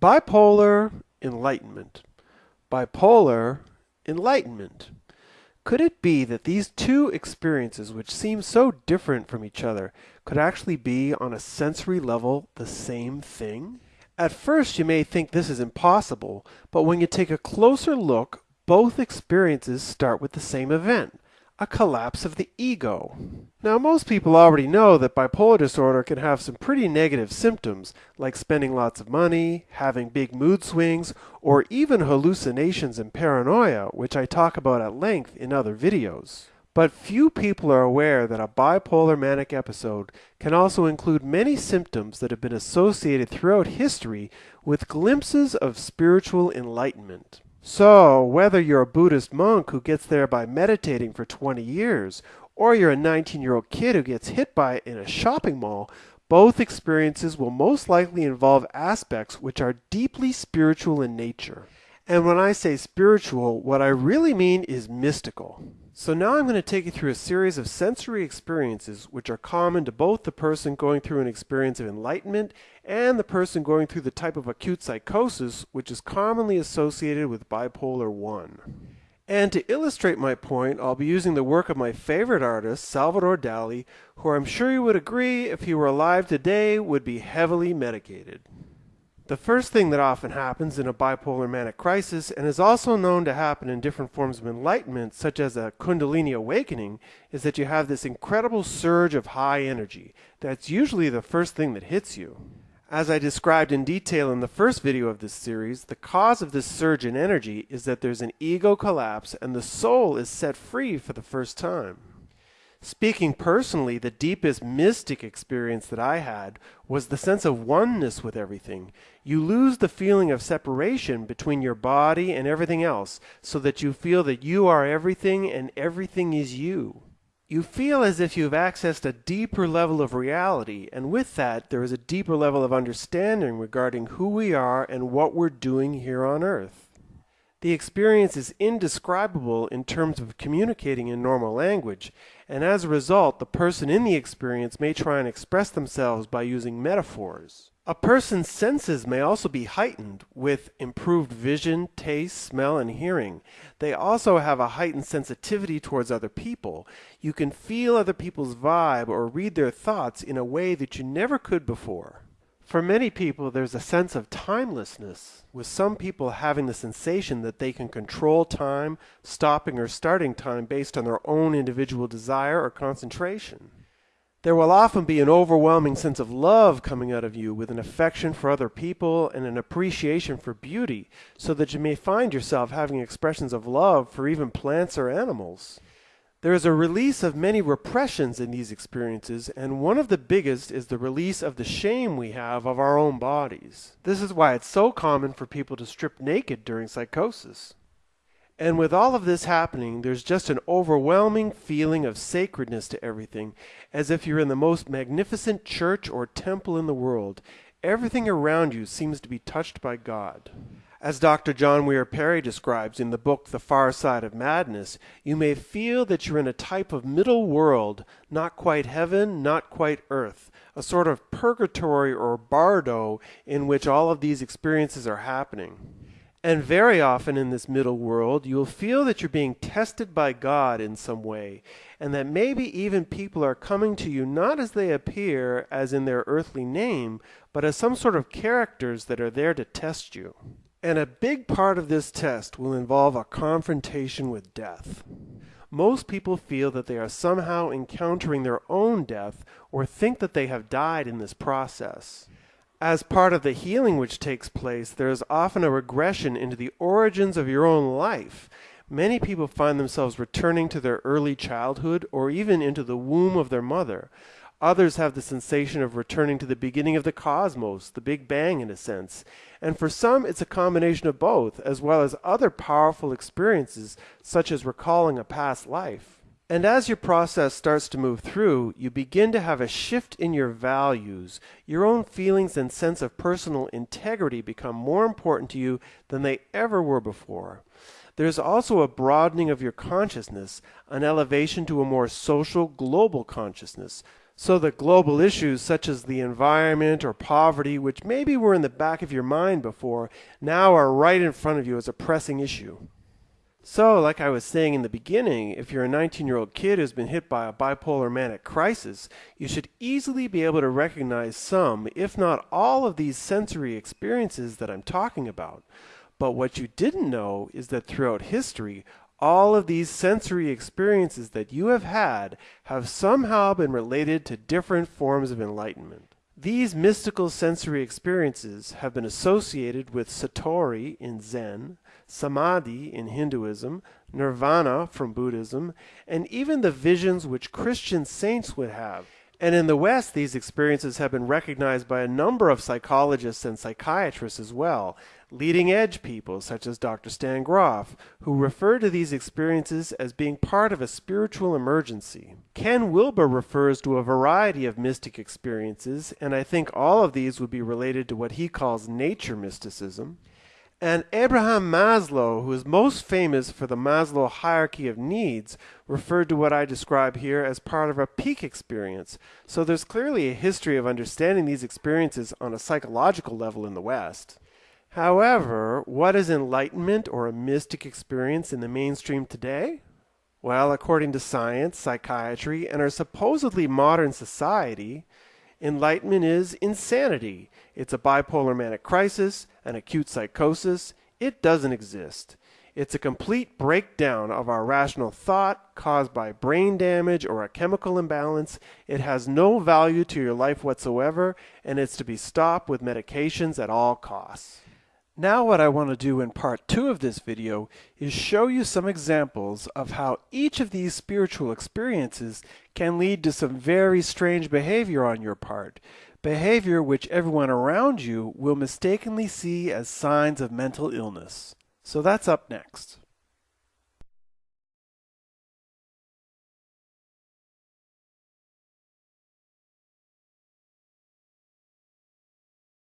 Bipolar enlightenment. Bipolar enlightenment. Could it be that these two experiences, which seem so different from each other, could actually be on a sensory level the same thing? At first you may think this is impossible, but when you take a closer look, both experiences start with the same event a collapse of the ego. Now, most people already know that bipolar disorder can have some pretty negative symptoms, like spending lots of money, having big mood swings, or even hallucinations and paranoia, which I talk about at length in other videos. But few people are aware that a bipolar manic episode can also include many symptoms that have been associated throughout history with glimpses of spiritual enlightenment. So, whether you're a Buddhist monk who gets there by meditating for 20 years, or you're a 19 year old kid who gets hit by it in a shopping mall, both experiences will most likely involve aspects which are deeply spiritual in nature. And when I say spiritual, what I really mean is mystical. So now I'm going to take you through a series of sensory experiences which are common to both the person going through an experience of enlightenment and the person going through the type of acute psychosis which is commonly associated with bipolar 1. And to illustrate my point, I'll be using the work of my favorite artist, Salvador Dali, who I'm sure you would agree, if he were alive today, would be heavily medicated. The first thing that often happens in a bipolar manic crisis, and is also known to happen in different forms of enlightenment, such as a Kundalini awakening, is that you have this incredible surge of high energy. That's usually the first thing that hits you. As I described in detail in the first video of this series, the cause of this surge in energy is that there's an ego collapse and the soul is set free for the first time. Speaking personally, the deepest mystic experience that I had was the sense of oneness with everything. You lose the feeling of separation between your body and everything else, so that you feel that you are everything and everything is you. You feel as if you've accessed a deeper level of reality, and with that, there is a deeper level of understanding regarding who we are and what we're doing here on earth. The experience is indescribable in terms of communicating in normal language, and as a result, the person in the experience may try and express themselves by using metaphors. A person's senses may also be heightened with improved vision, taste, smell, and hearing. They also have a heightened sensitivity towards other people. You can feel other people's vibe or read their thoughts in a way that you never could before. For many people, there's a sense of timelessness, with some people having the sensation that they can control time, stopping or starting time based on their own individual desire or concentration. There will often be an overwhelming sense of love coming out of you with an affection for other people and an appreciation for beauty, so that you may find yourself having expressions of love for even plants or animals. There is a release of many repressions in these experiences, and one of the biggest is the release of the shame we have of our own bodies. This is why it's so common for people to strip naked during psychosis. And with all of this happening, there's just an overwhelming feeling of sacredness to everything, as if you're in the most magnificent church or temple in the world. Everything around you seems to be touched by God. As Dr. John Weir Perry describes in the book The Far Side of Madness, you may feel that you're in a type of middle world, not quite heaven, not quite earth, a sort of purgatory or bardo in which all of these experiences are happening. And very often in this middle world, you'll feel that you're being tested by God in some way, and that maybe even people are coming to you not as they appear, as in their earthly name, but as some sort of characters that are there to test you. And a big part of this test will involve a confrontation with death. Most people feel that they are somehow encountering their own death or think that they have died in this process. As part of the healing which takes place, there is often a regression into the origins of your own life. Many people find themselves returning to their early childhood or even into the womb of their mother. Others have the sensation of returning to the beginning of the cosmos, the Big Bang in a sense. And for some, it's a combination of both, as well as other powerful experiences, such as recalling a past life. And as your process starts to move through, you begin to have a shift in your values. Your own feelings and sense of personal integrity become more important to you than they ever were before. There's also a broadening of your consciousness, an elevation to a more social, global consciousness, So that global issues such as the environment or poverty, which maybe were in the back of your mind before, now are right in front of you as a pressing issue. So, like I was saying in the beginning, if you're a 19 year old kid who's been hit by a bipolar manic crisis, you should easily be able to recognize some, if not all, of these sensory experiences that I'm talking about. But what you didn't know is that throughout history, all of these sensory experiences that you have had have somehow been related to different forms of enlightenment. These mystical sensory experiences have been associated with Satori in Zen, Samadhi in Hinduism, Nirvana from Buddhism, and even the visions which Christian saints would have. And in the West, these experiences have been recognized by a number of psychologists and psychiatrists as well, leading edge people such as Dr. Stan Grof, who refer to these experiences as being part of a spiritual emergency. Ken Wilber refers to a variety of mystic experiences, and I think all of these would be related to what he calls nature mysticism. And Abraham Maslow, who is most famous for the Maslow hierarchy of needs, referred to what I describe here as part of a peak experience. So there's clearly a history of understanding these experiences on a psychological level in the West. However, what is enlightenment or a mystic experience in the mainstream today? Well, according to science, psychiatry, and our supposedly modern society, enlightenment is insanity. It's a bipolar manic crisis, an acute psychosis. It doesn't exist. It's a complete breakdown of our rational thought caused by brain damage or a chemical imbalance. It has no value to your life whatsoever, and it's to be stopped with medications at all costs. Now what I want to do in part two of this video is show you some examples of how each of these spiritual experiences can lead to some very strange behavior on your part behavior which everyone around you will mistakenly see as signs of mental illness. So that's up next.